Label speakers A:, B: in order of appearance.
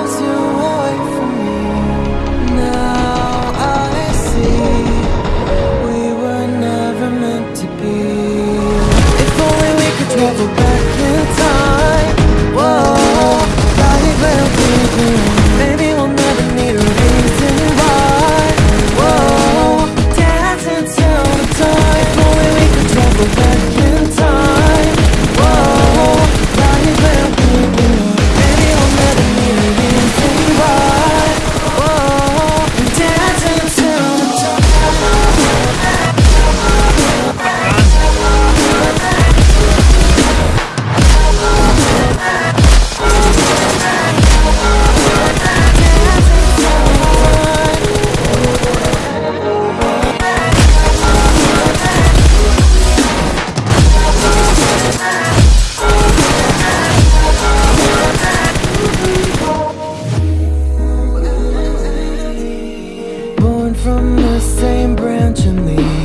A: blows you Same branch and leaf